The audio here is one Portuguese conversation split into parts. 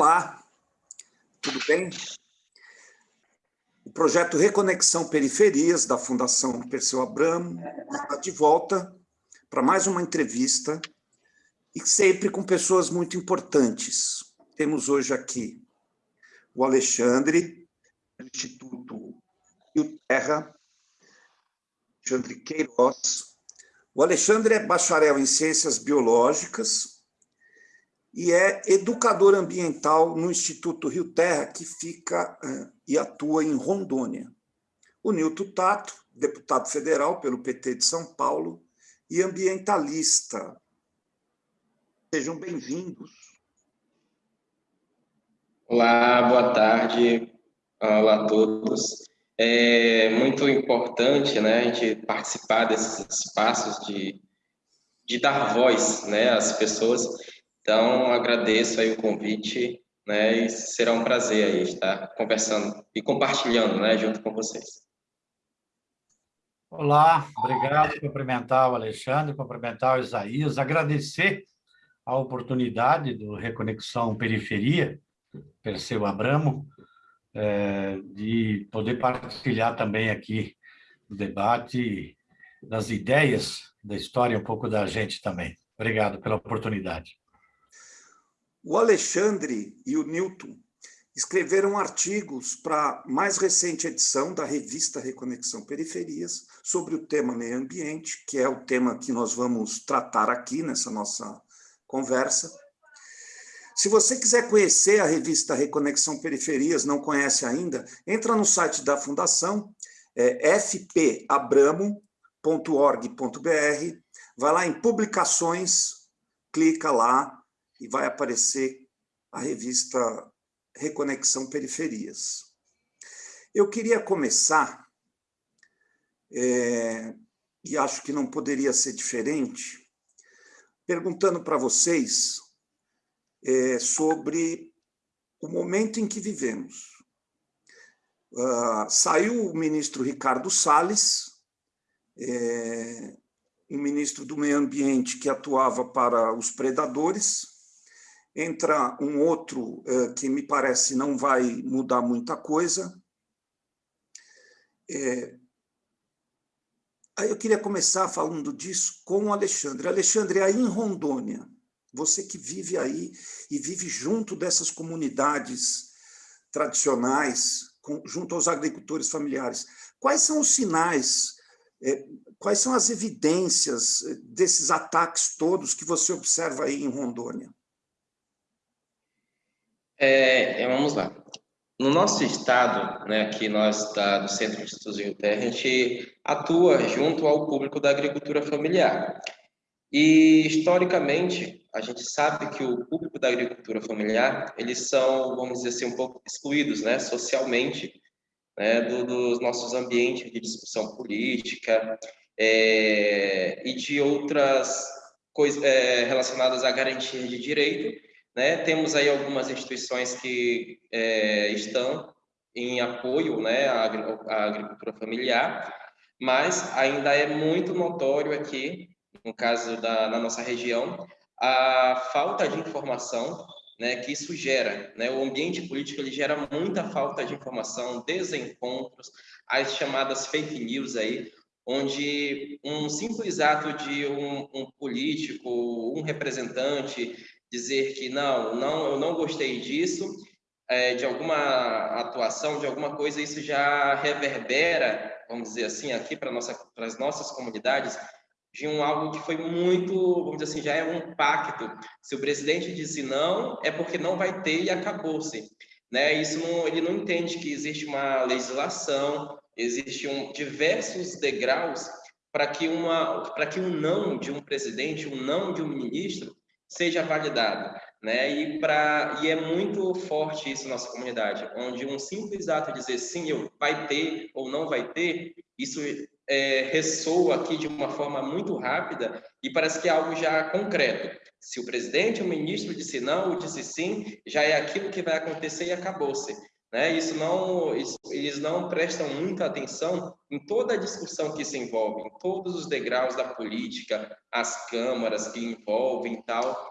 Olá, tudo bem? O projeto Reconexão Periferias, da Fundação Perseu Abramo, está de volta para mais uma entrevista, e sempre com pessoas muito importantes. Temos hoje aqui o Alexandre, do Instituto Rio Terra, Alexandre Queiroz. O Alexandre é bacharel em Ciências Biológicas, e é educador ambiental no Instituto Rio Terra, que fica eh, e atua em Rondônia. O Nilton Tato, deputado federal pelo PT de São Paulo e ambientalista. Sejam bem-vindos. Olá, boa tarde. Olá a todos. É muito importante né, a gente participar desses espaços de, de dar voz né, às pessoas então, agradeço aí o convite, né, e será um prazer aí estar conversando e compartilhando, né, junto com vocês. Olá, obrigado, cumprimentar o Alexandre, cumprimentar o Isaías, agradecer a oportunidade do Reconexão Periferia, Perseu Abramo, é, de poder partilhar também aqui o debate das ideias, da história, um pouco da gente também. Obrigado pela oportunidade. O Alexandre e o Newton escreveram artigos para a mais recente edição da revista Reconexão Periferias sobre o tema meio ambiente, que é o tema que nós vamos tratar aqui nessa nossa conversa. Se você quiser conhecer a revista Reconexão Periferias, não conhece ainda, entra no site da Fundação, é fpabramo.org.br, vai lá em publicações, clica lá, e vai aparecer a revista Reconexão Periferias. Eu queria começar, é, e acho que não poderia ser diferente, perguntando para vocês é, sobre o momento em que vivemos. Uh, saiu o ministro Ricardo Salles, é, um ministro do meio ambiente que atuava para os predadores, entra um outro eh, que me parece não vai mudar muita coisa. É... Aí eu queria começar falando disso com o Alexandre. Alexandre, aí em Rondônia, você que vive aí e vive junto dessas comunidades tradicionais, com, junto aos agricultores familiares, quais são os sinais, é, quais são as evidências eh, desses ataques todos que você observa aí em Rondônia? É, é, vamos lá. No nosso estado, né, aqui nós da, do Centro de Estudos em Terra, a gente atua junto ao público da agricultura familiar. E, historicamente, a gente sabe que o público da agricultura familiar, eles são, vamos dizer assim, um pouco excluídos, né, socialmente, né, do, dos nossos ambientes de discussão política é, e de outras coisas é, relacionadas à garantia de direito, né? Temos aí algumas instituições que é, estão em apoio né, à, à agricultura familiar, mas ainda é muito notório aqui, no caso da na nossa região, a falta de informação né, que isso gera. Né? O ambiente político ele gera muita falta de informação, desencontros, as chamadas fake news aí, onde um simples ato de um, um político, um representante dizer que não, não, eu não gostei disso, é, de alguma atuação, de alguma coisa, isso já reverbera, vamos dizer assim, aqui para nossa, as nossas comunidades, de um algo que foi muito, vamos dizer assim, já é um pacto. Se o presidente disse não, é porque não vai ter e acabou-se. Né? Isso não, ele não entende que existe uma legislação, existem diversos degraus para que uma, para que um não de um presidente, um não de um ministro seja validado. Né? E, pra, e é muito forte isso na nossa comunidade, onde um simples ato de dizer sim, eu vai ter ou não vai ter, isso é, ressoa aqui de uma forma muito rápida e parece que é algo já concreto. Se o presidente, o ministro disse não ou disse sim, já é aquilo que vai acontecer e acabou-se. Né? Isso não, isso, eles não prestam muita atenção em toda a discussão que se envolve, em todos os degraus da política, as câmaras que envolvem tal,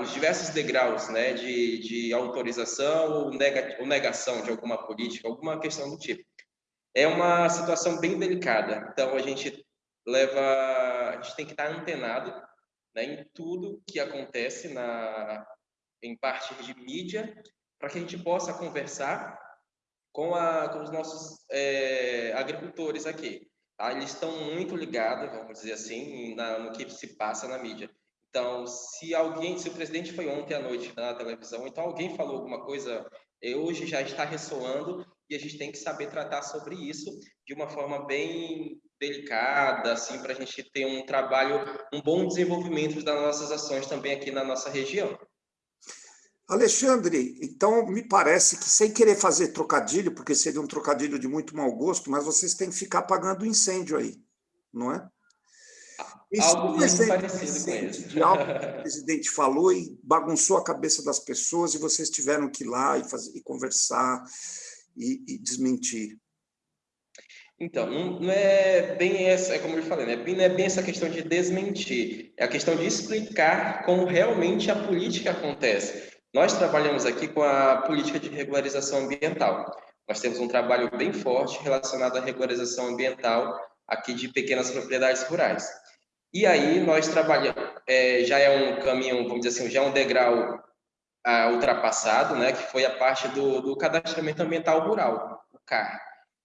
os diversos degraus né, de, de autorização ou, nega, ou negação de alguma política, alguma questão do tipo. É uma situação bem delicada, então a gente leva, a gente tem que estar antenado né, em tudo que acontece na, em parte de mídia, para que a gente possa conversar com, a, com os nossos é, agricultores aqui. Tá? Eles estão muito ligados, vamos dizer assim, na, no que se passa na mídia. Então, se alguém, se o presidente foi ontem à noite na televisão, então alguém falou alguma coisa, eh, hoje já está ressoando e a gente tem que saber tratar sobre isso de uma forma bem delicada, assim, para a gente ter um trabalho, um bom desenvolvimento das nossas ações também aqui na nossa região. Alexandre, então me parece que, sem querer fazer trocadilho, porque seria um trocadilho de muito mau gosto, mas vocês têm que ficar apagando o incêndio aí, não é? Isso algo muito parecido com isso. De algo que o presidente falou e bagunçou a cabeça das pessoas e vocês tiveram que ir lá e, fazer, e conversar e, e desmentir. Então, não, não, é bem essa, é como eu falei, né? não é bem essa questão de desmentir, é a questão de explicar como realmente a política acontece. Nós trabalhamos aqui com a política de regularização ambiental. Nós temos um trabalho bem forte relacionado à regularização ambiental aqui de pequenas propriedades rurais. E aí nós trabalhamos, é, já é um caminho, vamos dizer assim, já é um degrau ah, ultrapassado, né, que foi a parte do, do cadastramento ambiental rural, o CAR.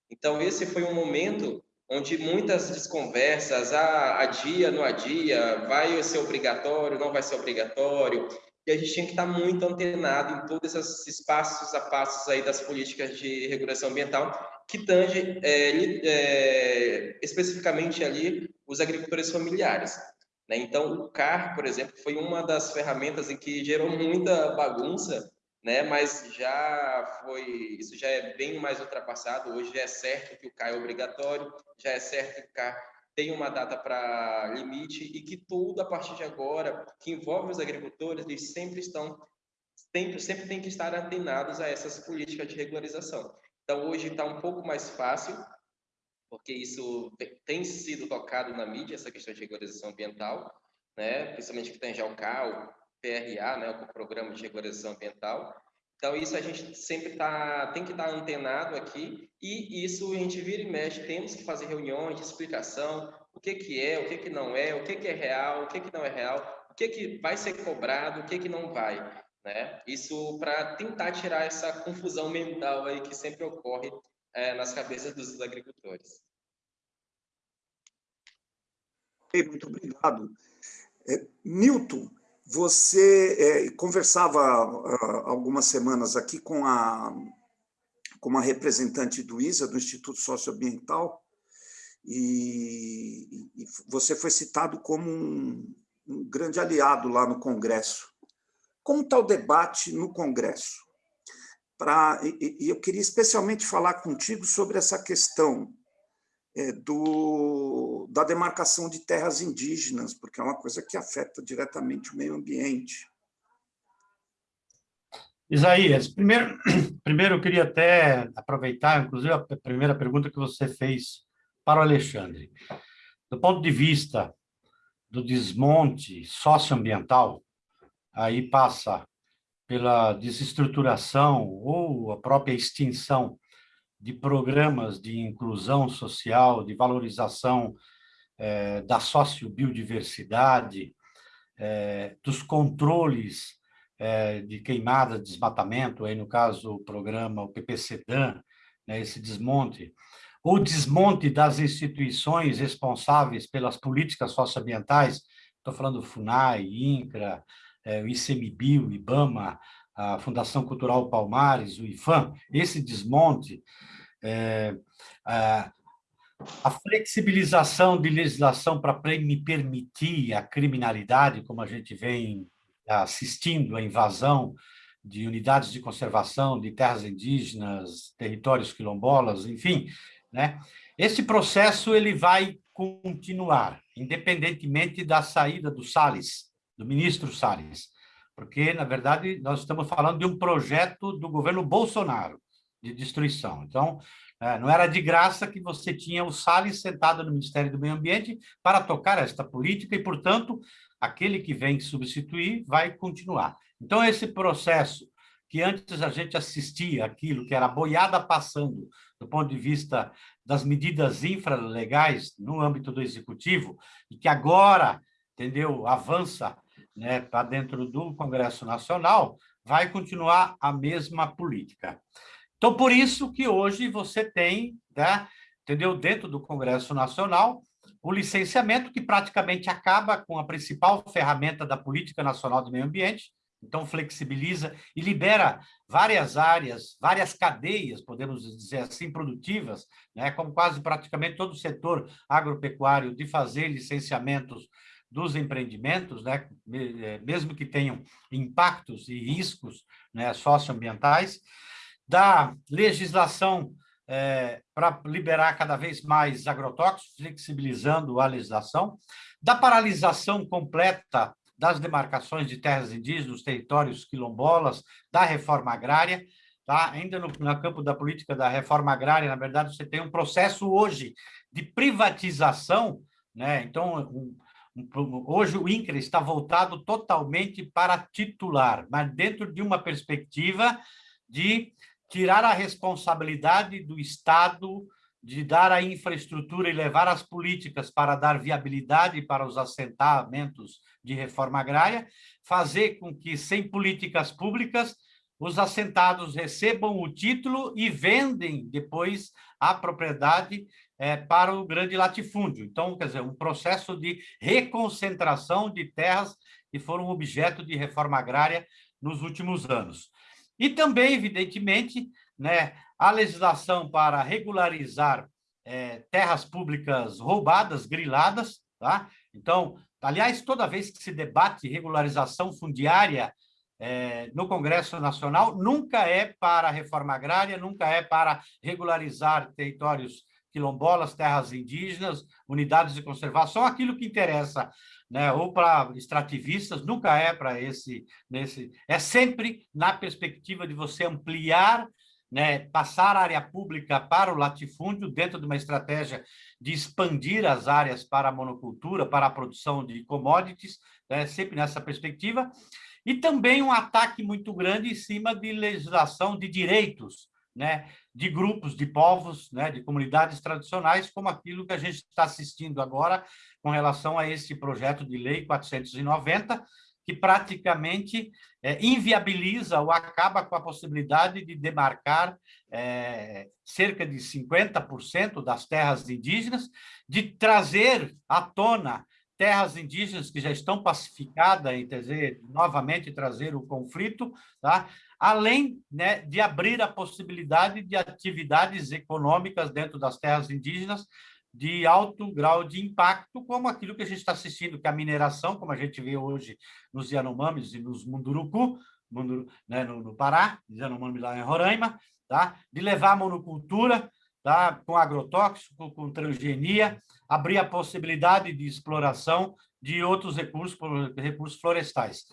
Então, esse foi um momento onde muitas desconversas, ah, adia, não adia, vai ser obrigatório, não vai ser obrigatório, e a gente tinha que estar muito antenado em todos esses espaços a passos aí das políticas de regulação ambiental, que tange é, é, especificamente ali os agricultores familiares. Né? Então, o CAR, por exemplo, foi uma das ferramentas em que gerou muita bagunça, né? mas já foi, isso já é bem mais ultrapassado. Hoje é certo que o CAR é obrigatório, já é certo que o CAR tem uma data para limite e que tudo a partir de agora que envolve os agricultores, eles sempre estão sempre, sempre tem que estar antenados a essas políticas de regularização. Então hoje está um pouco mais fácil, porque isso tem sido tocado na mídia, essa questão de regularização ambiental, né? principalmente que tem já o CAL, PRA, né? o Programa de Regularização Ambiental, então, isso a gente sempre tá, tem que estar antenado aqui, e isso a gente vira e mexe, temos que fazer reuniões de explicação, o que, que é, o que, que não é, o que, que é real, o que, que não é real, o que, que vai ser cobrado, o que, que não vai. Né? Isso para tentar tirar essa confusão mental aí que sempre ocorre é, nas cabeças dos agricultores. Muito obrigado. É, Newton, você é, conversava há algumas semanas aqui com a, com uma representante do ISA, do Instituto Socioambiental, e, e você foi citado como um, um grande aliado lá no Congresso. Como está o debate no Congresso? Pra, e, e eu queria especialmente falar contigo sobre essa questão é, do, da demarcação de terras indígenas, porque é uma coisa que afeta diretamente o meio ambiente. Isaías, primeiro, primeiro eu queria até aproveitar, inclusive, a primeira pergunta que você fez para o Alexandre. Do ponto de vista do desmonte socioambiental, aí passa pela desestruturação ou a própria extinção de programas de inclusão social, de valorização é, da sociobiodiversidade, é, dos controles é, de queimada, desmatamento, aí no caso o programa, o PPCDAN, né, esse desmonte, o desmonte das instituições responsáveis pelas políticas socioambientais, estou falando do FUNAI, INCRA, o ICMBio, o IBAMA, a Fundação Cultural Palmares, o IFAM, esse desmonte é, a, a flexibilização de legislação para permitir a criminalidade, como a gente vem assistindo à invasão de unidades de conservação, de terras indígenas, territórios quilombolas, enfim, né? Esse processo ele vai continuar, independentemente da saída do Salles, do ministro Salles, porque, na verdade, nós estamos falando de um projeto do governo Bolsonaro, de destruição. Então, é, não era de graça que você tinha o Salles sentado no Ministério do Meio Ambiente para tocar esta política e, portanto, aquele que vem substituir vai continuar. Então, esse processo que antes a gente assistia aquilo que era boiada passando do ponto de vista das medidas infralegais no âmbito do executivo e que agora, entendeu, avança né, para dentro do Congresso Nacional, vai continuar a mesma política. Então, por isso que hoje você tem, né, entendeu, dentro do Congresso Nacional, o licenciamento que praticamente acaba com a principal ferramenta da Política Nacional do Meio Ambiente, então flexibiliza e libera várias áreas, várias cadeias, podemos dizer assim, produtivas, né, como quase praticamente todo o setor agropecuário, de fazer licenciamentos dos empreendimentos, né, é, mesmo que tenham impactos e riscos né, socioambientais, da legislação é, para liberar cada vez mais agrotóxicos, flexibilizando a legislação, da paralisação completa das demarcações de terras indígenas, territórios quilombolas, da reforma agrária, tá? ainda no, no campo da política da reforma agrária, na verdade, você tem um processo hoje de privatização, né? então, um, um, hoje o INCRA está voltado totalmente para titular, mas dentro de uma perspectiva de tirar a responsabilidade do Estado de dar a infraestrutura e levar as políticas para dar viabilidade para os assentamentos de reforma agrária, fazer com que, sem políticas públicas, os assentados recebam o título e vendem depois a propriedade é, para o grande latifúndio. Então, quer dizer, um processo de reconcentração de terras que foram objeto de reforma agrária nos últimos anos. E também, evidentemente, né, a legislação para regularizar é, terras públicas roubadas, griladas, tá? Então, aliás, toda vez que se debate regularização fundiária é, no Congresso Nacional, nunca é para reforma agrária, nunca é para regularizar territórios quilombolas, terras indígenas, unidades de conservação, aquilo que interessa, né, ou para extrativistas, nunca é para esse, nesse, é sempre na perspectiva de você ampliar né, passar a área pública para o latifúndio dentro de uma estratégia de expandir as áreas para a monocultura, para a produção de commodities, né, sempre nessa perspectiva, e também um ataque muito grande em cima de legislação de direitos, né, de grupos, de povos, né, de comunidades tradicionais, como aquilo que a gente está assistindo agora com relação a esse projeto de lei 490, que praticamente é, inviabiliza ou acaba com a possibilidade de demarcar é, cerca de 50% das terras indígenas, de trazer à tona terras indígenas que já estão pacificadas, e dizer, novamente trazer o conflito, tá? Além né, de abrir a possibilidade de atividades econômicas dentro das terras indígenas, de alto grau de impacto, como aquilo que a gente está assistindo, que é a mineração, como a gente vê hoje nos Yanomamis e nos Munduruku, Munduru, né, no, no, Pará, Yanomami lá em Roraima, tá? de levar a monocultura tá? com agrotóxico, com transgenia, abrir a possibilidade de exploração de outros recursos, recursos florestais.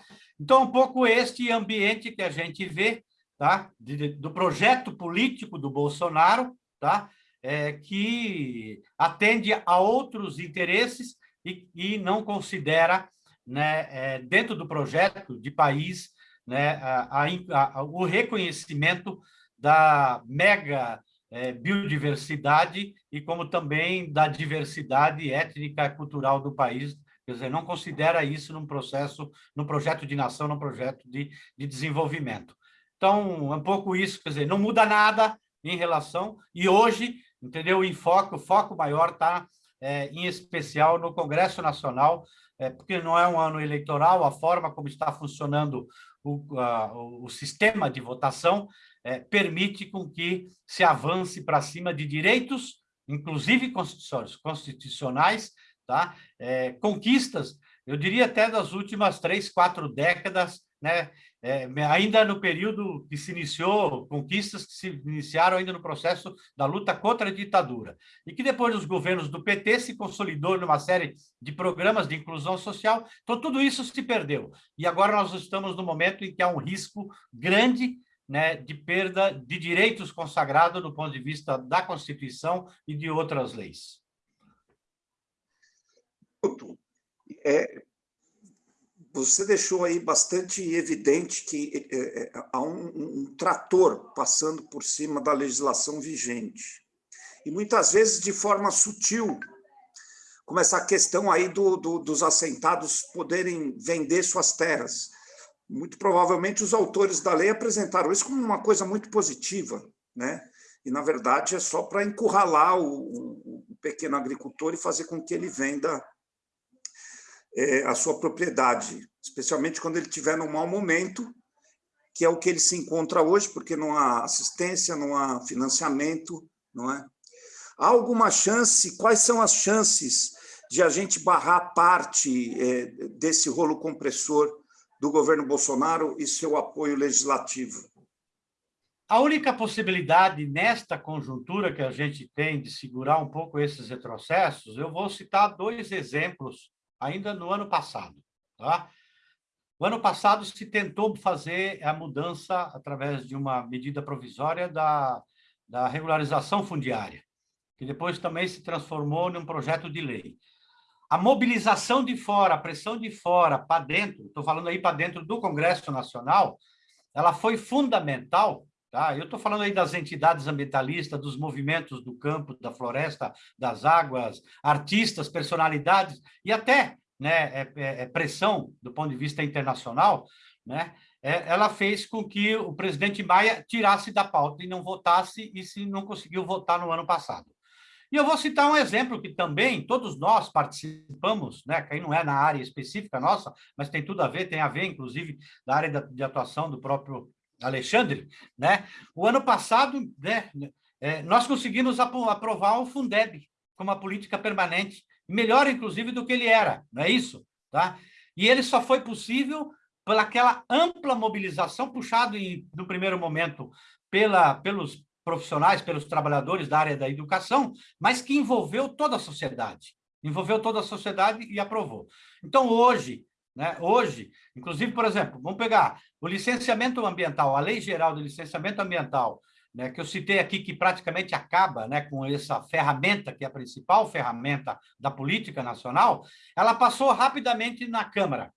Então, um pouco este ambiente que a gente vê tá? De, do projeto político do Bolsonaro, tá? é, que atende a outros interesses e, e não considera, né, é, dentro do projeto de país, né, a, a, a, o reconhecimento da mega é, biodiversidade e como também da diversidade étnica e cultural do país, quer dizer, não considera isso num processo, num projeto de nação, num projeto de, de desenvolvimento. Então, é um pouco isso, quer dizer, não muda nada em relação, e hoje entendeu? O enfoque, o foco maior está, é, em especial, no Congresso Nacional, é, porque não é um ano eleitoral, a forma como está funcionando o, a, o sistema de votação é, permite com que se avance para cima de direitos, inclusive constitucionais, tá? É, conquistas, eu diria até das últimas três, quatro décadas, né? É, ainda no período que se iniciou, conquistas que se iniciaram ainda no processo da luta contra a ditadura, e que depois dos governos do PT se consolidou numa série de programas de inclusão social, então tudo isso se perdeu. E agora nós estamos no momento em que há um risco grande né, de perda de direitos consagrados do ponto de vista da Constituição e de outras leis. É, você deixou aí bastante evidente que é, é, há um, um, trator passando por cima da legislação vigente. E muitas vezes de forma sutil, como essa questão aí do, do, dos assentados poderem vender suas terras. Muito provavelmente os autores da lei apresentaram isso como uma coisa muito positiva, né? e, na verdade, é só para encurralar o, o, pequeno agricultor e fazer com que ele venda é, a sua propriedade, especialmente quando ele estiver num mau momento, que é o que ele se encontra hoje, porque não há assistência, não há financiamento, não é? Há alguma chance? Quais são as chances de a gente barrar parte é, desse rolo compressor do governo Bolsonaro e seu apoio legislativo? A única possibilidade nesta conjuntura que a gente tem de segurar um pouco esses retrocessos, eu vou citar dois exemplos ainda no ano passado. Tá? O ano passado se tentou fazer a mudança através de uma medida provisória da, da regularização fundiária, que depois também se transformou num projeto de lei. A mobilização de fora, a pressão de fora para dentro, estou falando aí para dentro do Congresso Nacional, ela foi fundamental Tá? Eu estou falando aí das entidades ambientalistas, dos movimentos do campo, da floresta, das águas, artistas, personalidades e até né, é, é, é pressão do ponto de vista internacional, né, é, ela fez com que o presidente Maia tirasse da pauta e não votasse, e se não conseguiu votar no ano passado. E eu vou citar um exemplo que também todos nós participamos, né, que aí não é na área específica nossa, mas tem tudo a ver, tem a ver, inclusive, da área de atuação do próprio Alexandre, né? O ano passado, né, é, nós conseguimos aprovar o Fundeb como uma política permanente, melhor, inclusive, do que ele era, não é isso? Tá? E ele só foi possível pelaquela ampla mobilização, puxado em, no primeiro momento pela, pelos profissionais, pelos trabalhadores da área da educação, mas que envolveu toda a sociedade. Envolveu toda a sociedade e aprovou. Então, hoje, né? Hoje, inclusive, por exemplo, vamos pegar o licenciamento ambiental, a Lei Geral do Licenciamento Ambiental, né, que eu citei aqui, que praticamente acaba né, com essa ferramenta, que é a principal ferramenta da política nacional, ela passou rapidamente na Câmara,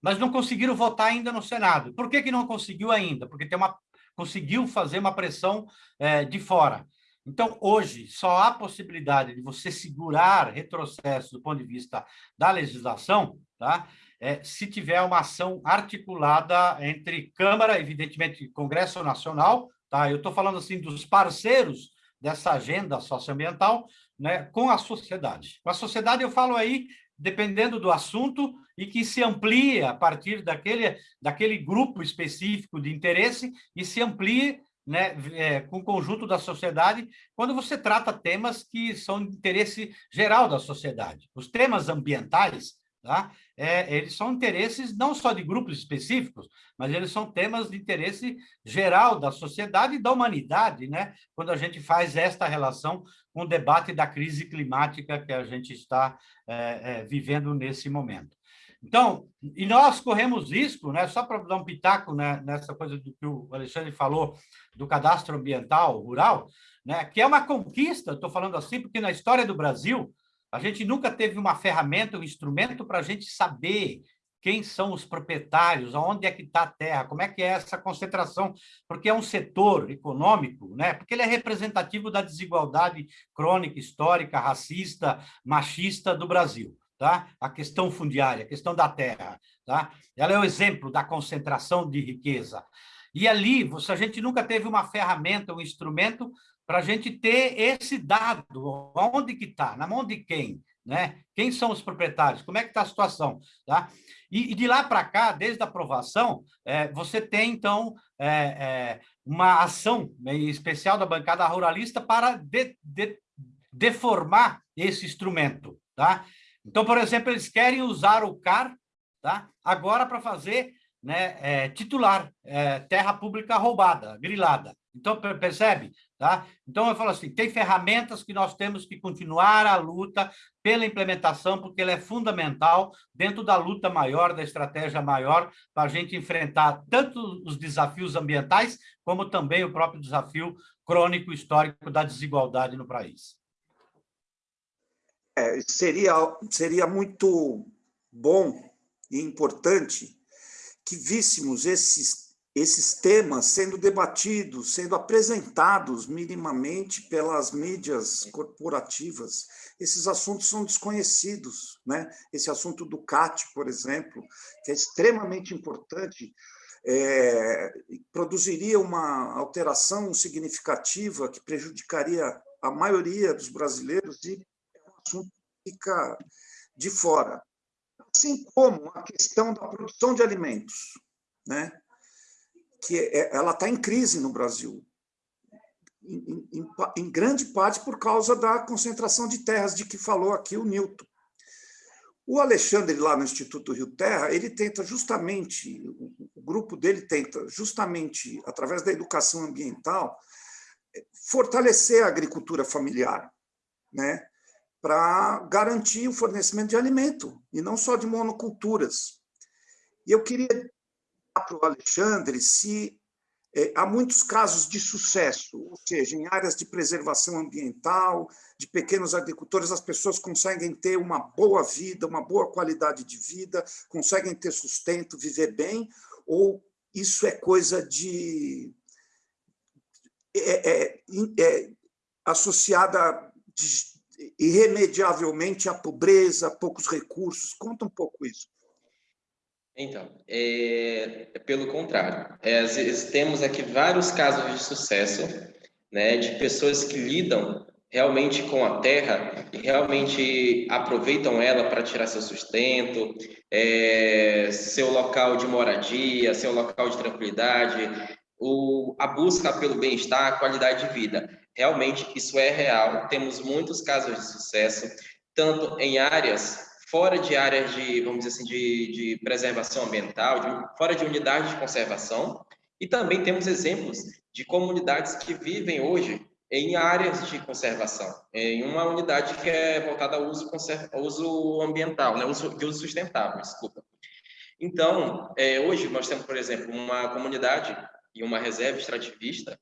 mas não conseguiram votar ainda no Senado. Por que, que não conseguiu ainda? Porque tem uma, conseguiu fazer uma pressão é, de fora. Então, hoje, só há possibilidade de você segurar retrocesso do ponto de vista da legislação, tá? É, se tiver uma ação articulada entre Câmara, evidentemente, Congresso Nacional, tá? eu estou falando assim dos parceiros dessa agenda socioambiental, né, com a sociedade. Com a sociedade, eu falo aí, dependendo do assunto, e que se amplia a partir daquele, daquele grupo específico de interesse e se amplie né, é, com o conjunto da sociedade, quando você trata temas que são de interesse geral da sociedade. Os temas ambientais, Tá? É, eles são interesses não só de grupos específicos, mas eles são temas de interesse geral da sociedade e da humanidade, né? quando a gente faz esta relação com o debate da crise climática que a gente está é, é, vivendo nesse momento. Então, e nós corremos risco, né, só para dar um pitaco né, nessa coisa do que o Alexandre falou, do cadastro ambiental rural, né, que é uma conquista, estou falando assim, porque na história do Brasil, a gente nunca teve uma ferramenta, um instrumento para a gente saber quem são os proprietários, aonde é que está a terra, como é que é essa concentração, porque é um setor econômico, né? porque ele é representativo da desigualdade crônica, histórica, racista, machista do Brasil. Tá? A questão fundiária, a questão da terra. Tá? Ela é o exemplo da concentração de riqueza. E ali, a gente nunca teve uma ferramenta, um instrumento para a gente ter esse dado, onde que está, na mão de quem, né? Quem são os proprietários, como é que está a situação, tá? E, e de lá para cá, desde a aprovação, é, você tem, então, é, é, uma ação né, especial da bancada ruralista para de, de, deformar esse instrumento, tá? Então, por exemplo, eles querem usar o CAR, tá? Agora para fazer né, é, titular, é, terra pública roubada, grilada. Então, percebe? Tá? Então, eu falo assim, tem ferramentas que nós temos que continuar a luta pela implementação, porque ela é fundamental dentro da luta maior, da estratégia maior, para a gente enfrentar tanto os desafios ambientais, como também o próprio desafio crônico histórico da desigualdade no país. É, seria, seria muito bom e importante que víssemos esses, esses temas sendo debatidos, sendo apresentados minimamente pelas mídias corporativas. Esses assuntos são desconhecidos. Né? Esse assunto do CAT, por exemplo, que é extremamente importante, é, produziria uma alteração significativa que prejudicaria a maioria dos brasileiros e é um assunto que fica de fora. Assim como a questão da produção de alimentos, né? Que é, ela está em crise no Brasil, em, em, em, grande parte por causa da concentração de terras de que falou aqui o Newton. O Alexandre, lá no Instituto Rio Terra, ele tenta justamente, o grupo dele tenta justamente, através da educação ambiental, fortalecer a agricultura familiar, né? para garantir o fornecimento de alimento, e não só de monoculturas. E eu queria para o Alexandre se é, há muitos casos de sucesso, ou seja, em áreas de preservação ambiental, de pequenos agricultores, as pessoas conseguem ter uma boa vida, uma boa qualidade de vida, conseguem ter sustento, viver bem, ou isso é coisa de. É, é, é associada de, irremediavelmente à pobreza, poucos recursos. Conta um pouco isso. Então, é, pelo contrário. É, temos aqui vários casos de sucesso, né, de pessoas que lidam realmente com a terra e realmente aproveitam ela para tirar seu sustento, é, seu local de moradia, seu local de tranquilidade, o, a busca pelo bem-estar, qualidade de vida. Realmente, isso é real. Temos muitos casos de sucesso, tanto em áreas fora de áreas de, vamos dizer assim, de, de preservação ambiental, de, fora de unidades de conservação, e também temos exemplos de comunidades que vivem hoje em áreas de conservação, em uma unidade que é voltada ao uso, ao uso ambiental, né, uso, de uso sustentável, desculpa. Então, é, hoje nós temos, por exemplo, uma comunidade e uma reserva extrativista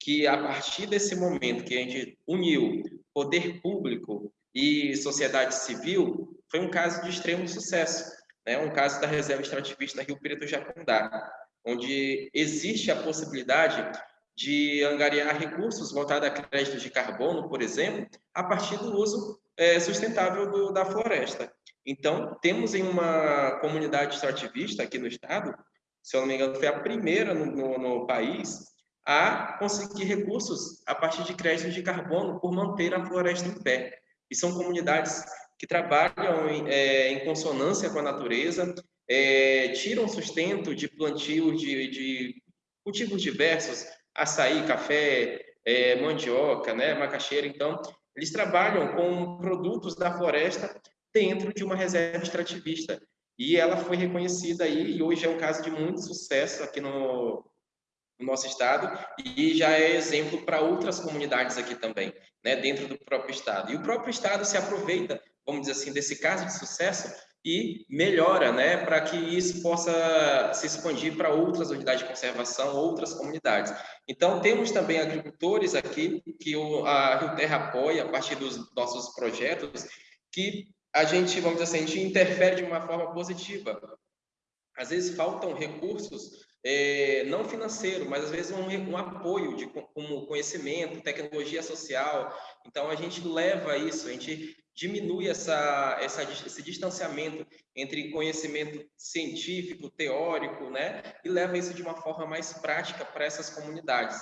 que, a partir desse momento que a gente uniu poder público e sociedade civil, foi um caso de extremo sucesso, né? um caso da reserva extrativista Rio Preto Jacundá, onde existe a possibilidade de angariar recursos voltados a créditos de carbono, por exemplo, a partir do uso é, sustentável do, da floresta. Então, temos em uma comunidade extrativista aqui no estado, se eu não me engano, foi a primeira no, no, no país a conseguir recursos a partir de créditos de carbono por manter a floresta em pé. E são comunidades que trabalham em, é, em consonância com a natureza, é, tiram sustento de plantios de, de, cultivos diversos, açaí, café, é, mandioca, né, macaxeira. Então, eles trabalham com produtos da floresta dentro de uma reserva extrativista. E ela foi reconhecida aí, e hoje é um caso de muito sucesso aqui no, no nosso estado e já é exemplo para outras comunidades aqui também, né, dentro do próprio estado. E o próprio estado se aproveita, vamos dizer assim, desse caso de sucesso e melhora, né, para que isso possa se expandir para outras unidades de conservação, outras comunidades. Então, temos também agricultores aqui que o, a Rio Terra apoia a partir dos nossos projetos, que a gente, vamos dizer assim, a gente interfere de uma forma positiva. Às vezes faltam recursos é, não financeiro, mas às vezes um, um apoio de como conhecimento, tecnologia social. Então a gente leva isso, a gente diminui essa, essa, esse distanciamento entre conhecimento científico, teórico, né, e leva isso de uma forma mais prática para essas comunidades.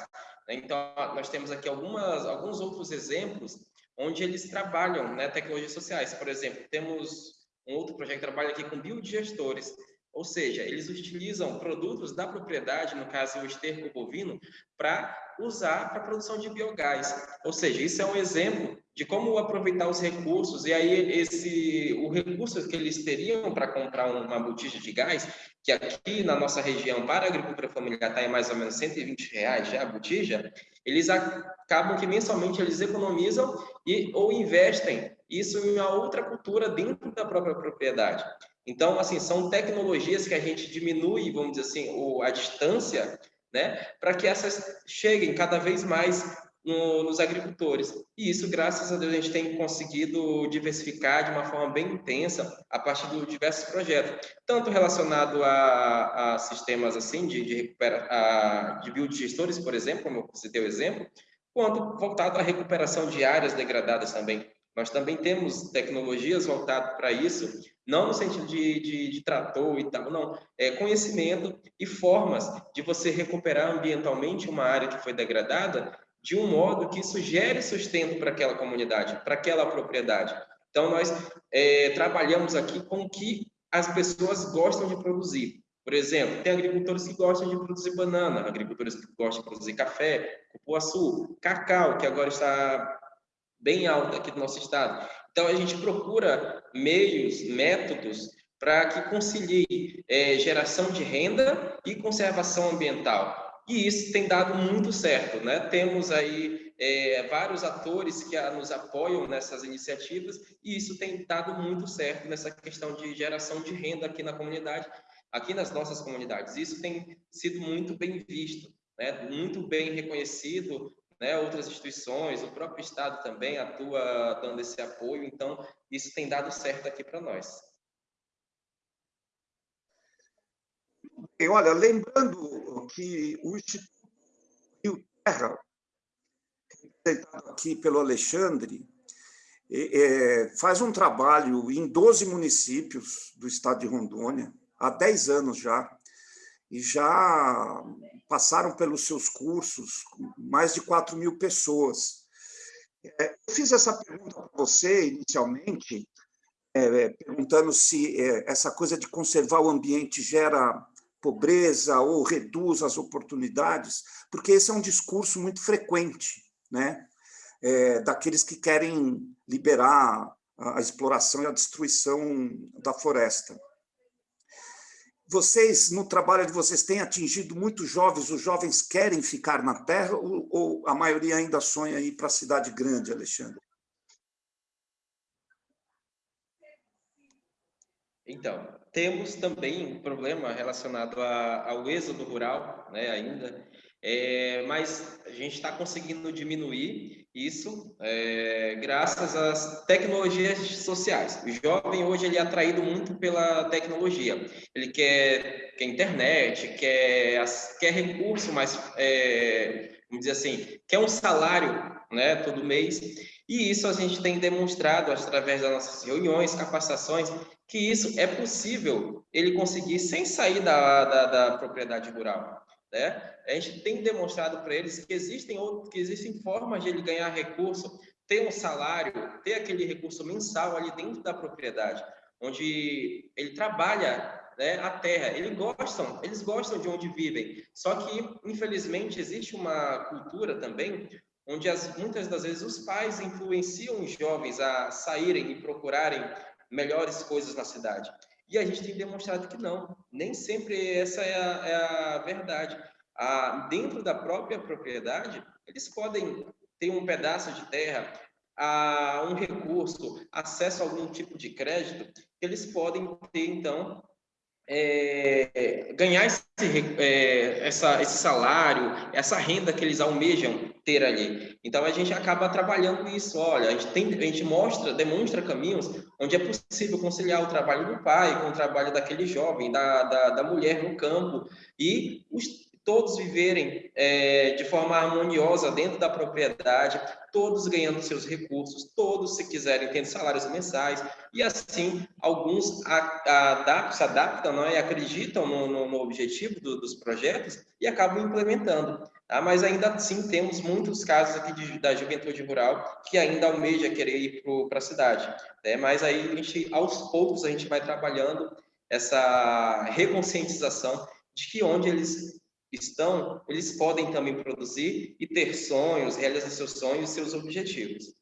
Então nós temos aqui algumas, alguns outros exemplos onde eles trabalham, né, tecnologias sociais. Por exemplo, temos um outro projeto que trabalha aqui com biodigestores. Ou seja, eles utilizam produtos da propriedade, no caso o esterco bovino, para usar para a produção de biogás. Ou seja, isso é um exemplo de como aproveitar os recursos e aí esse o recurso que eles teriam para comprar uma botija de gás, que aqui na nossa região para a agricultura familiar está em mais ou menos 120 reais já a botija, eles acabam que mensalmente eles economizam e ou investem isso em uma outra cultura dentro da própria propriedade. Então, assim, são tecnologias que a gente diminui, vamos dizer assim, o, a distância, né, para que essas cheguem cada vez mais no, nos agricultores. E isso, graças a Deus, a gente tem conseguido diversificar de uma forma bem intensa a partir de diversos projetos, tanto relacionado a, a sistemas assim de, de, recupera, a, de biodigestores, por exemplo, como você deu exemplo, quanto voltado à recuperação de áreas degradadas também. Nós também temos tecnologias voltadas para isso, não no sentido de, de, de, trator e tal, não. É conhecimento e formas de você recuperar ambientalmente uma área que foi degradada de um modo que isso gere sustento para aquela comunidade, para aquela propriedade. Então, nós é, trabalhamos aqui com o que as pessoas gostam de produzir. Por exemplo, tem agricultores que gostam de produzir banana, agricultores que gostam de produzir café, cupuaçu, cacau, que agora está bem alto aqui do nosso estado. Então, a gente procura meios, métodos para que concilie é, geração de renda e conservação ambiental. E isso tem dado muito certo, né? Temos aí é, vários atores que nos apoiam nessas iniciativas e isso tem dado muito certo nessa questão de geração de renda aqui na comunidade, aqui nas nossas comunidades. Isso tem sido muito bem visto, né? Muito bem reconhecido, né? Outras instituições, o próprio Estado também atua dando esse apoio, então isso tem dado certo aqui para nós. E olha, lembrando que o Instituto Rio Terra, representado aqui pelo Alexandre, é, faz um trabalho em 12 municípios do estado de Rondônia, há 10 anos já, e já passaram pelos seus cursos mais de 4 mil pessoas. É, eu fiz essa pergunta para você inicialmente, é, perguntando se é, essa coisa de conservar o ambiente gera pobreza ou reduz as oportunidades, porque esse é um discurso muito frequente, né? É, daqueles que querem liberar a exploração e a destruição da floresta. Vocês, no trabalho de vocês, têm atingido muitos jovens, os jovens querem ficar na terra ou, ou a maioria ainda sonha ir para a cidade grande, Alexandre? Então, temos também um problema relacionado a, ao êxodo rural, né, ainda, é, mas a gente está conseguindo diminuir isso é, graças às tecnologias sociais. O jovem hoje ele é atraído muito pela tecnologia. Ele quer, quer internet, quer, quer recurso, mas é, vamos dizer assim, quer um salário né, todo mês. E isso a gente tem demonstrado através das nossas reuniões, capacitações, que isso é possível ele conseguir sem sair da, da, da propriedade rural. Né? A gente tem demonstrado para eles que existem outros, que existem formas de ele ganhar recurso, ter um salário, ter aquele recurso mensal ali dentro da propriedade, onde ele trabalha né, a terra. Eles gostam, eles gostam de onde vivem. Só que, infelizmente, existe uma cultura também onde as, muitas das vezes os pais influenciam os jovens a saírem e procurarem melhores coisas na cidade. E a gente tem demonstrado que não, nem sempre essa é a, é a verdade. Ah, dentro da própria propriedade, eles podem ter um pedaço de terra, a um recurso, acesso a algum tipo de crédito, eles podem ter, então, é, ganhar esse, é, essa, esse salário, essa renda que eles almejam ter ali. Então a gente acaba trabalhando isso. Olha, a gente, tem, a gente mostra, demonstra caminhos onde é possível conciliar o trabalho do pai com o trabalho daquele jovem, da, da, da mulher no campo e os, todos viverem é, de forma harmoniosa dentro da propriedade, todos ganhando seus recursos, todos, se quiserem, tendo salários mensais, e assim, alguns adaptam, se adaptam não, é? e acreditam no, no, no objetivo do, dos projetos e acabam implementando. Tá? Mas ainda assim, temos muitos casos aqui de, da juventude rural que ainda almeja querer ir para a cidade. Né? Mas aí, a gente, aos poucos, a gente vai trabalhando essa reconscientização de que onde eles estão, eles podem também produzir e ter sonhos, realizar seus sonhos e seus objetivos.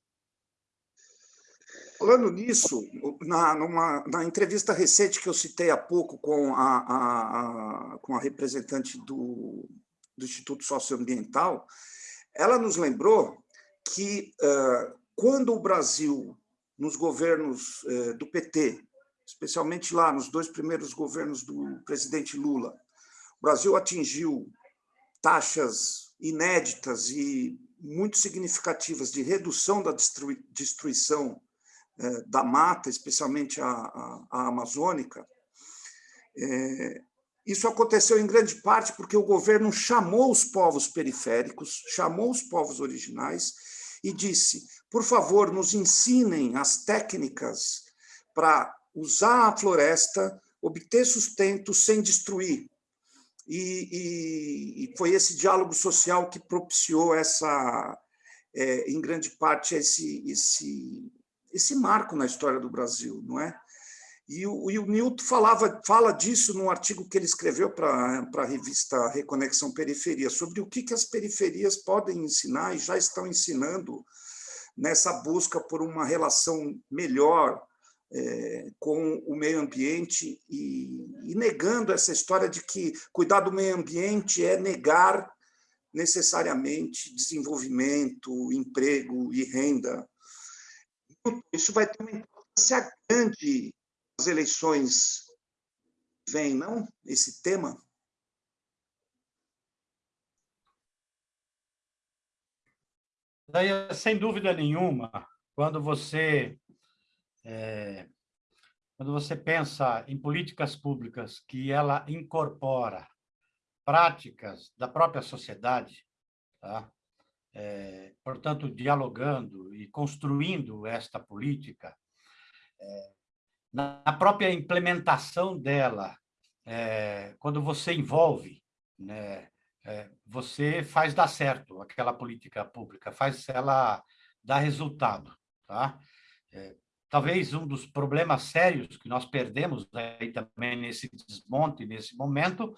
Falando nisso, na, numa, na entrevista recente que eu citei há pouco com a, a, a, com a representante do, do Instituto Socioambiental, ela nos lembrou que uh, quando o Brasil, nos governos uh, do PT, especialmente lá nos dois primeiros governos do presidente Lula, o Brasil atingiu taxas inéditas e muito significativas de redução da destruição é, da mata, especialmente a, a, a amazônica, é, isso aconteceu em grande parte porque o governo chamou os povos periféricos, chamou os povos originais e disse: por favor, nos ensinem as técnicas para usar a floresta, obter sustento sem destruir. E, e, e foi esse diálogo social que propiciou essa, é, em grande parte, esse, esse, esse marco na história do Brasil, não é? E o, e o Newton falava, fala disso num artigo que ele escreveu para a revista Reconexão Periferia, sobre o que, que as periferias podem ensinar e já estão ensinando nessa busca por uma relação melhor é, com o meio ambiente e, e negando essa história de que cuidar do meio ambiente é negar necessariamente desenvolvimento, emprego e renda. Isso vai ter uma importância grande as eleições vem, não? Esse tema? Sem dúvida nenhuma, quando você é, quando você pensa em políticas públicas que ela incorpora práticas da própria sociedade, tá? É, portanto, dialogando e construindo esta política, é, na própria implementação dela, é, quando você envolve, né, é, você faz dar certo aquela política pública, faz ela dar resultado. Tá? Talvez um dos problemas sérios que nós perdemos aí também nesse desmonte, nesse momento,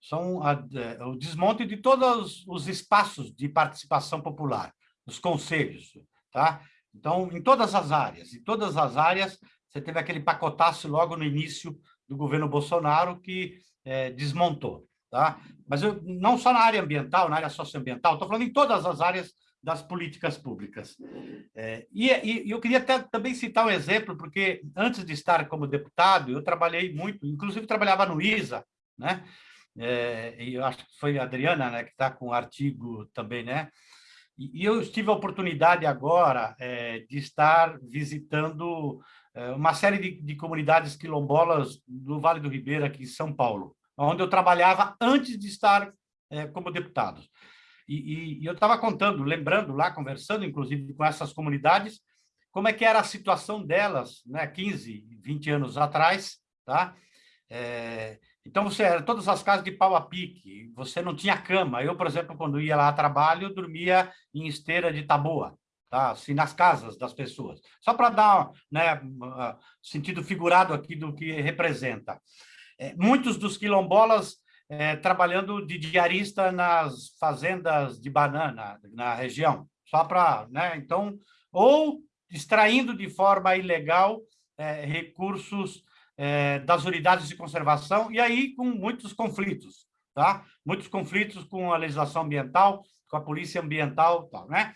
são a, é, o desmonte de todos os espaços de participação popular, os conselhos. Tá? Então, em todas as áreas, em todas as áreas, você teve aquele pacotaço logo no início do governo Bolsonaro que é, desmontou. Tá? Mas eu, não só na área ambiental, na área socioambiental, estou falando em todas as áreas das políticas públicas. É, e, e, eu queria até, também citar um exemplo, porque antes de estar como deputado, eu trabalhei muito, inclusive trabalhava no ISA, né? É, e eu acho que foi a Adriana né, que está com o artigo também, né? E, e eu tive a oportunidade agora é, de estar visitando é, uma série de, de, comunidades quilombolas do Vale do Ribeira, aqui em São Paulo, onde eu trabalhava antes de estar é, como deputado. E, e, e eu estava contando, lembrando lá, conversando, inclusive, com essas comunidades, como é que era a situação delas, né, 15, 20 anos atrás, tá? É, então, você era todas as casas de pau a pique, você não tinha cama. Eu, por exemplo, quando ia lá a trabalho, dormia em esteira de taboa tá? assim, nas casas das pessoas, só para dar né, sentido figurado aqui do que representa. É, muitos dos quilombolas é, trabalhando de diarista nas fazendas de banana na região, só para, né, então, ou extraindo de forma ilegal é, recursos é, das unidades de conservação, e aí com muitos conflitos, tá? Muitos conflitos com a legislação ambiental, com a polícia ambiental, tal, né?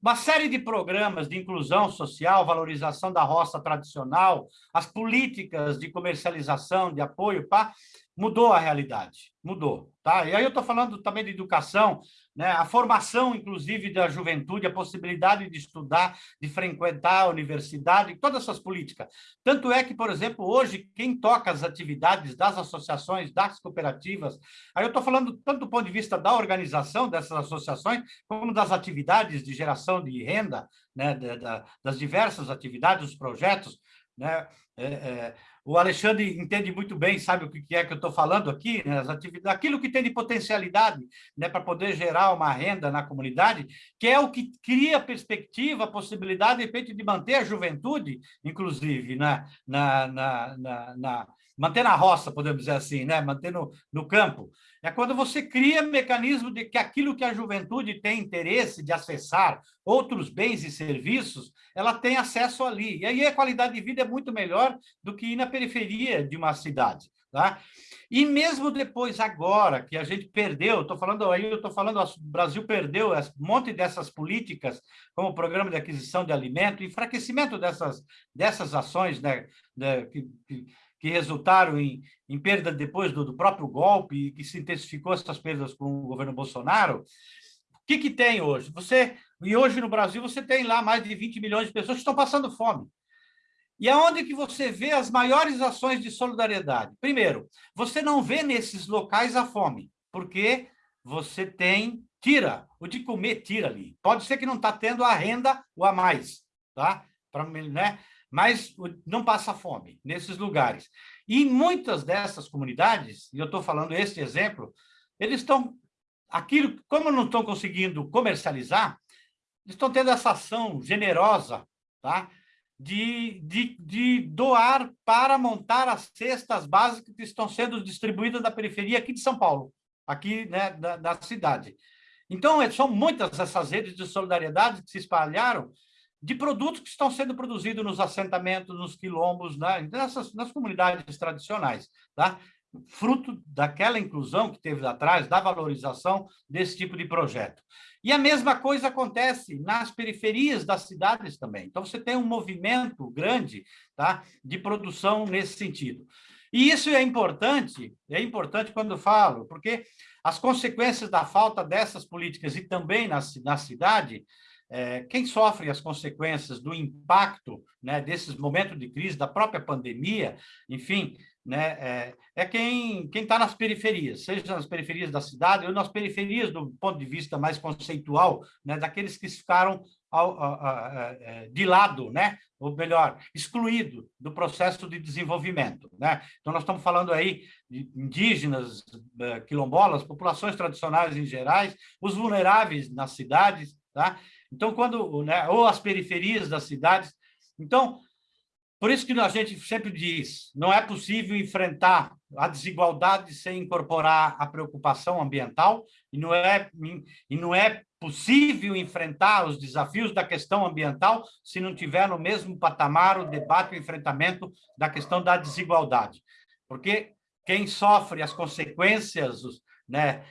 Uma série de programas de inclusão social, valorização da roça tradicional, as políticas de comercialização, de apoio, pá, mudou a realidade, mudou. Tá? E aí eu estou falando também de educação, né? a formação, inclusive, da juventude, a possibilidade de estudar, de frequentar a universidade, todas essas políticas. Tanto é que, por exemplo, hoje, quem toca as atividades das associações, das cooperativas, aí eu estou falando tanto do ponto de vista da organização dessas associações, como das atividades de geração de renda, né? das diversas atividades, dos projetos, né? É, é, o Alexandre entende muito bem, sabe o que é que eu estou falando aqui, né? As atividades, aquilo que tem de potencialidade né, para poder gerar uma renda na comunidade, que é o que cria perspectiva, possibilidade, de repente, de manter a juventude, inclusive, né, na, na, na, na manter na roça, podemos dizer assim, né? manter no, no campo. É quando você cria mecanismo de que aquilo que a juventude tem interesse de acessar, outros bens e serviços, ela tem acesso ali. E aí a qualidade de vida é muito melhor do que ir na periferia de uma cidade. Tá? E mesmo depois, agora, que a gente perdeu, estou falando aí, eu estou falando, o Brasil perdeu um monte dessas políticas, como o programa de aquisição de alimento, enfraquecimento dessas, dessas ações né, né que, que que resultaram em, em perda depois do, do, próprio golpe e que se intensificou essas perdas com o governo Bolsonaro, que, que tem hoje? Você, e hoje no Brasil você tem lá mais de 20 milhões de pessoas que estão passando fome. E aonde que você vê as maiores ações de solidariedade? Primeiro, você não vê nesses locais a fome, porque você tem, tira, o de comer tira ali. Pode ser que não está tendo a renda ou a mais, tá? Pra, né? Mas não passa fome nesses lugares. E muitas dessas comunidades, e eu estou falando este exemplo, eles estão, aquilo, como não estão conseguindo comercializar, estão tendo essa ação generosa, tá? de, de, de doar para montar as cestas básicas que estão sendo distribuídas na periferia aqui de São Paulo, aqui né, da, da cidade. Então, é, são muitas essas redes de solidariedade que se espalharam de produtos que estão sendo produzidos nos assentamentos, nos quilombos, né, nessas, nas comunidades tradicionais, tá? fruto daquela inclusão que teve atrás, da valorização desse tipo de projeto. E a mesma coisa acontece nas periferias das cidades também. Então, você tem um movimento grande tá, de produção nesse sentido. E isso é importante, é importante quando eu falo, porque as consequências da falta dessas políticas e também na, na cidade, é, quem sofre as consequências do impacto né, desses momentos de crise, da própria pandemia, enfim, né, é, é quem está nas periferias, seja nas periferias da cidade ou nas periferias do ponto de vista mais conceitual, né, daqueles que ficaram ao, ao, ao, é, de lado, né, ou melhor, excluído do processo de desenvolvimento. Né? Então, nós estamos falando aí de indígenas, é, quilombolas, populações tradicionais em gerais, os vulneráveis nas cidades, tá? Então, quando, né, ou as periferias das cidades. Então, por isso que a gente sempre diz, não é possível enfrentar a desigualdade sem incorporar a preocupação ambiental e não é e não é possível enfrentar os desafios da questão ambiental se não tiver no mesmo patamar o debate e o enfrentamento da questão da desigualdade. Porque quem sofre as consequências né,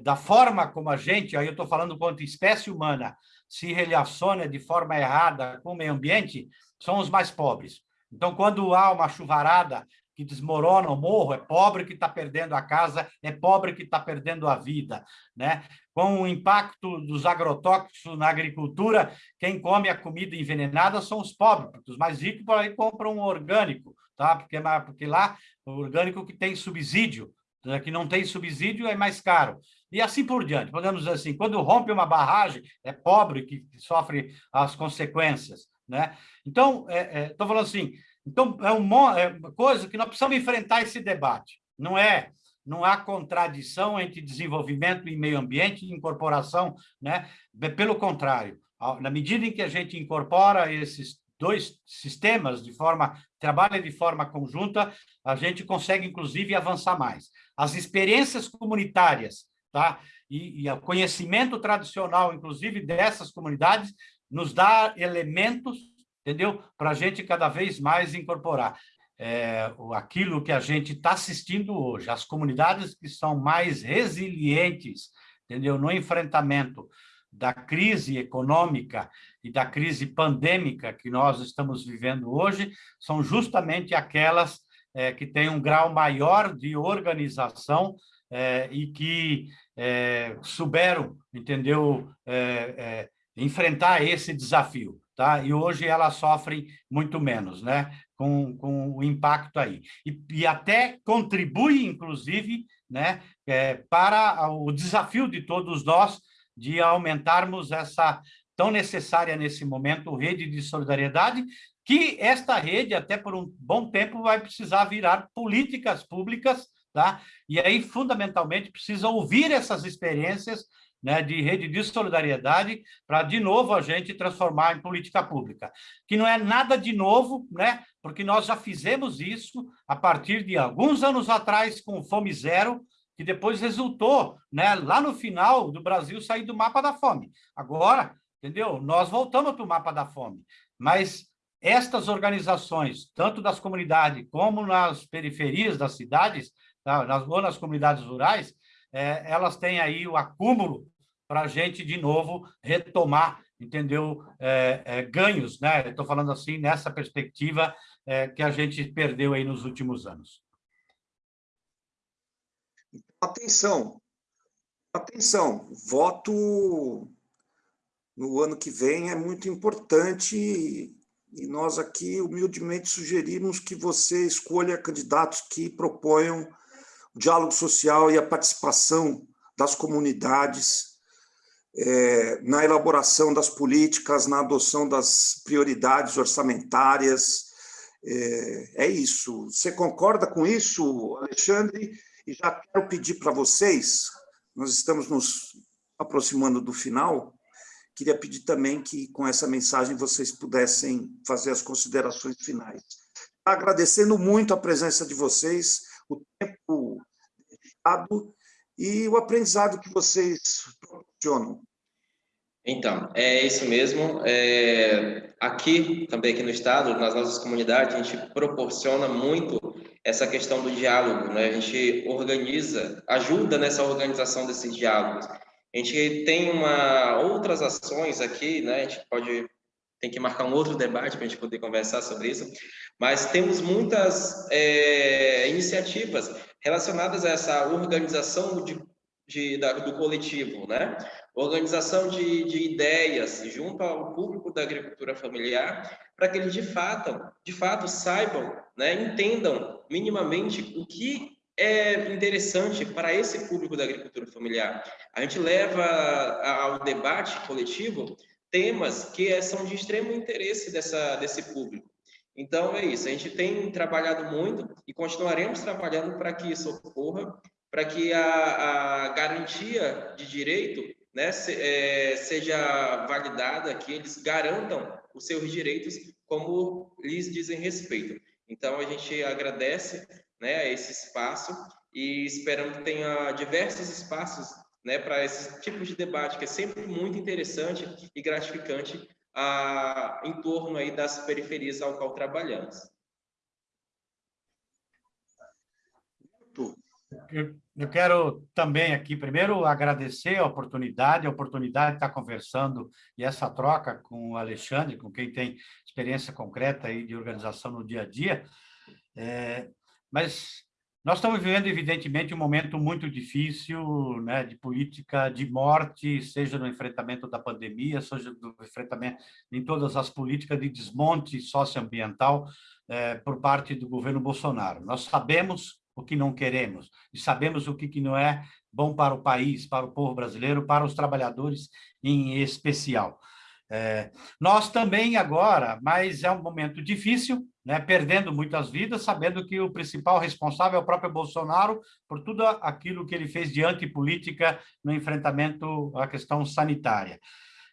da forma como a gente, aí eu estou falando quanto espécie humana, se relaciona de forma errada com o meio ambiente, são os mais pobres. Então, quando há uma chuvarada que desmorona o morro, é pobre que está perdendo a casa, é pobre que está perdendo a vida. Né? Com o impacto dos agrotóxicos na agricultura, quem come a comida envenenada são os pobres, porque os mais ricos por aí compram um orgânico, tá? porque, porque lá o orgânico que tem subsídio, né? que não tem subsídio é mais caro. E assim por diante. Podemos dizer assim, quando rompe uma barragem, é pobre que sofre as consequências. Né? Então, estou é, é, falando assim, então é, é uma coisa que nós precisamos enfrentar esse debate. Não é, não há contradição entre desenvolvimento e meio ambiente e incorporação, né? Pelo contrário, na medida em que a gente incorpora esses dois sistemas de forma trabalha de forma conjunta, a gente consegue inclusive avançar mais. As experiências comunitárias, tá? E, e o conhecimento tradicional, inclusive dessas comunidades, nos dá elementos, entendeu? Para a gente cada vez mais incorporar. É, aquilo que a gente está assistindo hoje, as comunidades que são mais resilientes, entendeu? No enfrentamento da crise econômica e da crise pandêmica que nós estamos vivendo hoje, são justamente aquelas é, que têm um grau maior de organização é, e que é, souberam, entendeu, é, enfrentar esse desafio, tá? E hoje elas sofrem muito menos, né? Com, com o impacto aí. E, e até contribui, inclusive, né? Para o desafio de todos nós de aumentarmos essa tão necessária nesse momento rede de solidariedade, que esta rede, até por um bom tempo, vai precisar virar políticas públicas, tá? E aí, fundamentalmente, precisa ouvir essas experiências né, de rede de solidariedade, para, de novo, a gente transformar em política pública. Que não é nada de novo, né, porque nós já fizemos isso a partir de alguns anos atrás com Fome Zero, que depois resultou, né, lá no final do Brasil sair do mapa da fome. Agora, entendeu? Nós voltamos para o mapa da fome, mas estas organizações, tanto das comunidades como nas periferias das cidades, nas, ou nas comunidades rurais, é, elas têm aí o acúmulo para a gente, de novo, retomar, entendeu, é, é, ganhos, né? Estou falando assim, nessa perspectiva é, que a gente perdeu aí nos últimos anos. Atenção, Atenção, voto no ano que vem é muito importante e nós aqui humildemente sugerimos que você escolha candidatos que proponham o diálogo social e a participação das comunidades é, na elaboração das políticas, na adoção das prioridades orçamentárias. É, é isso. Você concorda com isso, Alexandre? E já quero pedir para vocês, nós estamos nos aproximando do final, queria pedir também que, com essa mensagem, vocês pudessem fazer as considerações finais. Agradecendo muito a presença de vocês, o tempo dedicado e o aprendizado que vocês proporcionam. Então, é isso mesmo. É, aqui, também aqui no Estado, nas nossas comunidades, a gente proporciona muito essa questão do diálogo, né? A gente organiza, ajuda nessa organização desses diálogos. A gente tem uma, outras ações aqui, né? A gente pode tem que marcar um outro debate para a gente poder conversar sobre isso, mas temos muitas é, iniciativas relacionadas a essa organização de, de, da, do coletivo, né? Organização de, de ideias junto ao público da agricultura familiar, para que eles de fato, de fato saibam, né, entendam minimamente o que é interessante para esse público da agricultura familiar. A gente leva ao debate coletivo temas que são de extremo interesse dessa, desse público. Então, é isso. A gente tem trabalhado muito e continuaremos trabalhando para que isso ocorra, para que a, a, garantia de direito né, se, é, seja validada, que eles garantam os seus direitos como lhes dizem respeito. Então, a gente agradece né, esse espaço e esperamos que tenha diversos espaços né, para esse tipo de debate, que é sempre muito interessante e gratificante a, em torno aí das periferias ao qual trabalhamos. Eu, eu quero também aqui, primeiro, agradecer a oportunidade, a oportunidade de estar conversando e essa troca com o Alexandre, com quem tem experiência concreta aí de organização no dia a dia. É, mas nós estamos vivendo, evidentemente, um momento muito difícil né, de política de morte, seja no enfrentamento da pandemia, seja no enfrentamento em todas as políticas de desmonte socioambiental é, por parte do governo Bolsonaro. Nós sabemos o que não queremos e sabemos o que, que não é bom para o país, para o povo brasileiro, para os trabalhadores em especial. É, nós também agora, mas é um momento difícil, né, perdendo muitas vidas, sabendo que o principal responsável é o próprio Bolsonaro por tudo aquilo que ele fez de antipolítica no enfrentamento à questão sanitária.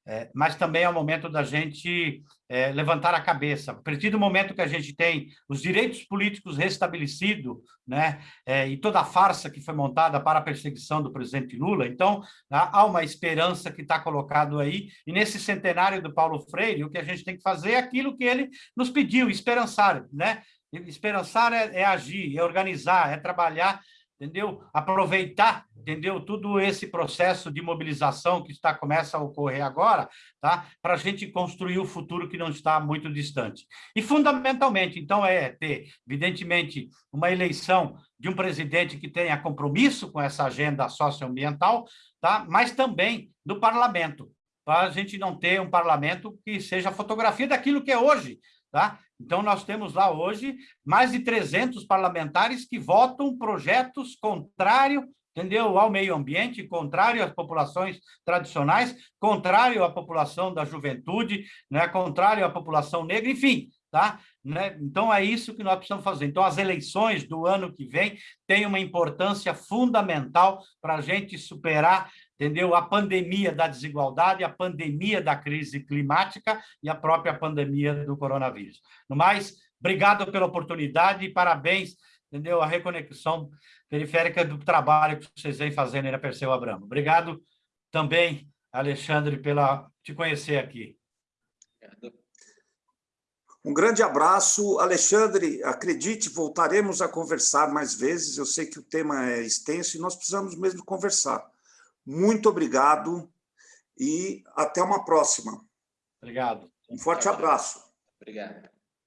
É, mas também é o momento da gente é, levantar a cabeça. A partir do momento que a gente tem os direitos políticos restabelecidos, né, é, e toda a farsa que foi montada para a perseguição do presidente Lula, então há uma esperança que está colocado aí, e nesse centenário do Paulo Freire, o que a gente tem que fazer é aquilo que ele nos pediu, esperançar, né? Esperançar é, é agir, é organizar, é trabalhar entendeu? Aproveitar, entendeu? Tudo esse processo de mobilização que está começa a ocorrer agora, tá? Para a gente construir o futuro que não está muito distante. E fundamentalmente, então, é ter, evidentemente, uma eleição de um presidente que tenha compromisso com essa agenda socioambiental, tá? Mas também do parlamento, para a gente não ter um parlamento que seja fotografia daquilo que é hoje, Tá? Então, nós temos lá hoje mais de 300 parlamentares que votam projetos contrários entendeu? ao meio ambiente, contrário às populações tradicionais, contrário à população da juventude, né? contrário à população negra, enfim. Tá? Né? Então, é isso que nós precisamos fazer. Então, as eleições do ano que vem têm uma importância fundamental para a gente superar entendeu? A pandemia da desigualdade, a pandemia da crise climática e a própria pandemia do coronavírus. No mais, obrigado pela oportunidade e parabéns, entendeu? A reconexão periférica do trabalho que vocês vêm fazendo aí na Perseu Abramo. Obrigado também, Alexandre, pela te conhecer aqui. Um grande abraço. Alexandre, acredite, voltaremos a conversar mais vezes. Eu sei que o tema é extenso e nós precisamos mesmo conversar. Muito obrigado e até uma próxima. Obrigado. Um forte abraço. Obrigado.